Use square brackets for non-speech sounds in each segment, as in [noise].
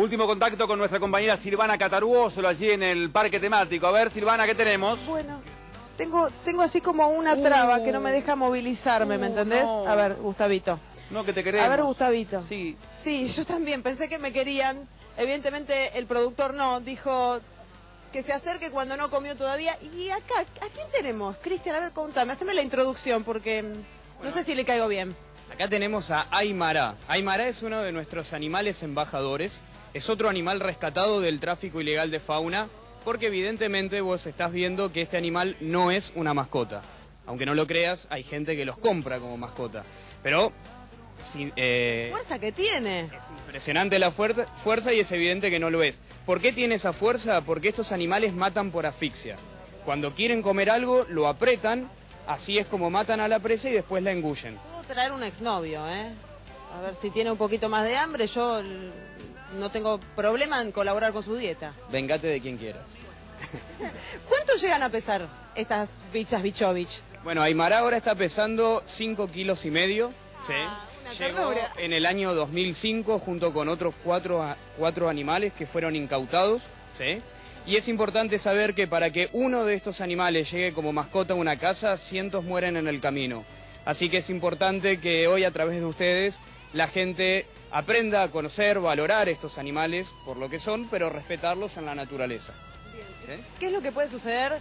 Último contacto con nuestra compañera Silvana Cataruoso, allí en el parque temático. A ver, Silvana, ¿qué tenemos? Bueno, tengo, tengo así como una traba que no me deja movilizarme, ¿me Uh, entendés? no. A ver, Gustavito. No, que te queremos. A ver, Gustavito. Sí. Sí, yo también pensé que me querían. Evidentemente el productor no, dijo que se acerque cuando no comió todavía. Y acá, ¿a quién tenemos? Cristian, a ver, contame, haceme la introducción porque mm, no sé si le caigo bien. Acá tenemos a Aymara. Aymara es uno de nuestros animales embajadores. Es otro animal rescatado del tráfico ilegal de fauna, porque evidentemente vos estás viendo que este animal no es una mascota. Aunque no lo creas, hay gente que los compra como mascota. Pero sin- eh, Fuerza que tiene. es impresionante la fuer- fuerza y es evidente que no lo es. ¿Por qué tiene esa fuerza? Porque estos animales matan por asfixia. Cuando quieren comer algo, lo apretan, así es como matan a la presa y después la engullen. Puedo traer un exnovio, ¿eh? A ver si tiene un poquito más de hambre, yo no tengo problema en colaborar con su dieta. Vengate de quien quieras. [laughs] ¿Cuánto llegan a pesar estas bichas bichovich? Bueno, Aymara ahora está pesando 5 kilos y medio. ¿sí? Ah, una Llegó en el año 2005 junto con otros cuatro, a- cuatro animales que fueron incautados. ¿sí? Y es importante saber que para que uno de estos animales llegue como mascota a una casa, cientos mueren en el camino. Así que es importante que hoy a través de ustedes la gente aprenda a conocer, valorar estos animales por lo que son, pero respetarlos en la naturaleza. ¿sí? ¿Qué es lo que puede suceder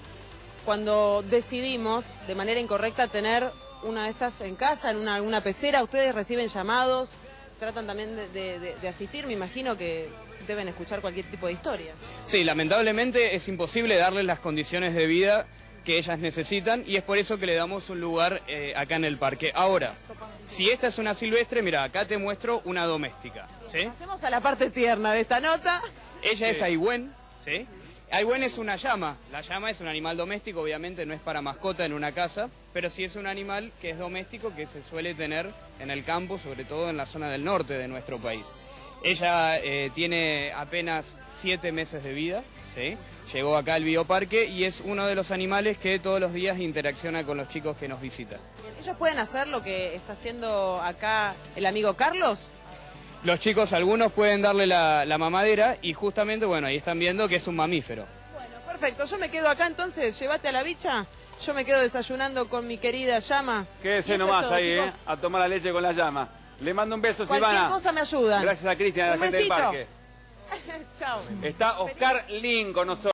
cuando decidimos de manera incorrecta tener una de estas en casa, en una, una pecera? Ustedes reciben llamados, tratan también de- de asistir, me imagino que deben escuchar cualquier tipo de historia. Sí, lamentablemente es imposible darles las condiciones de vida que ellas necesitan y es por eso que le damos un lugar eh, acá en el parque. Ahora, si esta es una silvestre, mira, acá te muestro una doméstica. ¿sí? Pasemos a la parte tierna de esta nota. Ella es Aihuen, ¿sí? Es una llama. La llama es un animal doméstico, obviamente no es para mascota en una casa, pero sí es un animal que es doméstico que se suele tener en el campo, sobre todo en la zona del norte de nuestro país. Ella eh, tiene apenas siete meses de vida, ¿sí? Llegó acá al bioparque y es uno de los animales que todos los días interacciona con los chicos que nos visitan. ¿Ellos pueden hacer lo que está haciendo acá el amigo Carlos? Los chicos, algunos pueden darle la, la mamadera y justamente, bueno, ahí están viendo que es un mamífero. Bueno, perfecto. Yo me quedo acá entonces. Llévate a la bicha. Yo me quedo desayunando con mi querida llama. Quédese nomás todo, ahí, ¿eh? A tomar la leche con la llama. Le mando un beso, Cualquier Silvana. cosa me ayuda. Gracias a Cristian, a la Un gente del besito. parque. [laughs] Chao. Está Oscar Lin con nosotros.